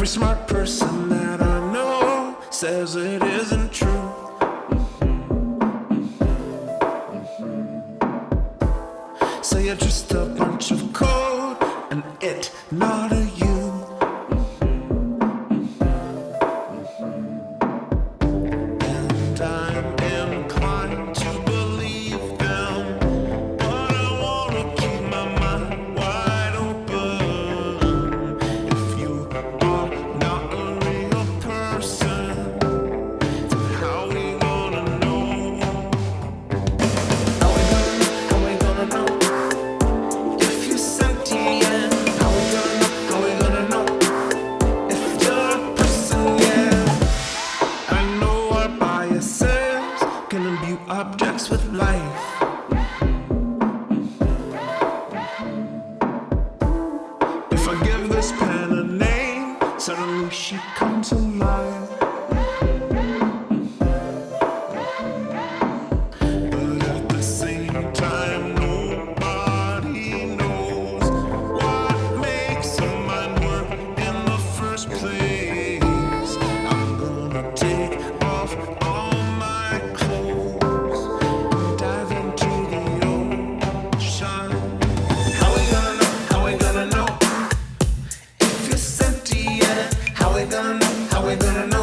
every smart person that I know says it isn't true. So you're just a bunch of not objects with life. If I give this pen a name, suddenly she comes alive. But at the same time, nobody knows what makes a mind work in the first place. I'm gonna take we're gonna know.